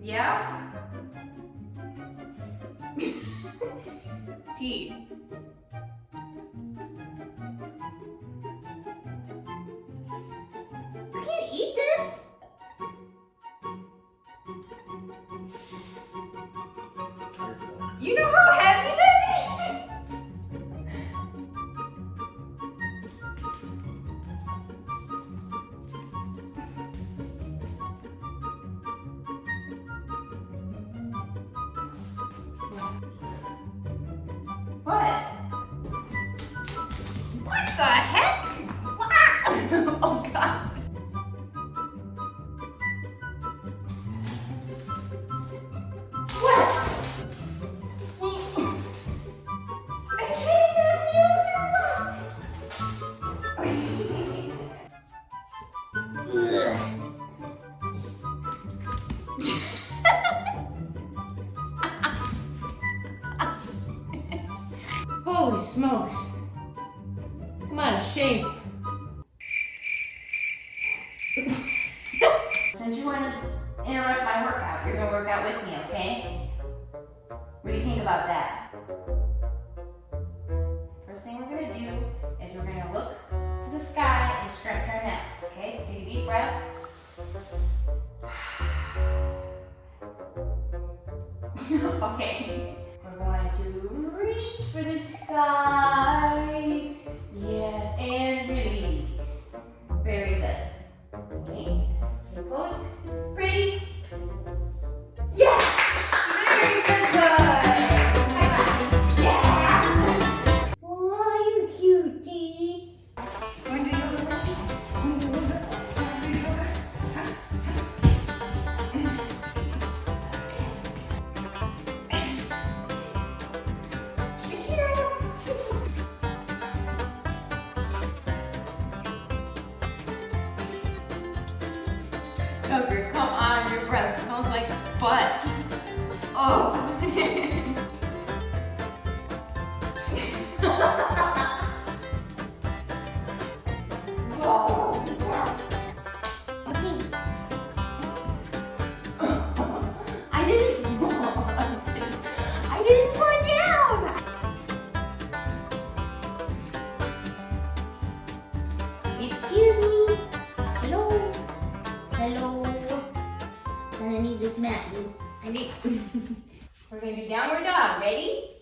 Yeah? T. You can't eat this? You know how smokes. Out of shape. Since you want to interrupt my workout, you're gonna work out with me, okay? What do you think about that? First thing we're gonna do is we're gonna look to the sky and stretch our necks, okay? So take a deep breath. okay. We're to reach for the sky. Butt. Oh. I. We're gonna do downward dog. Ready?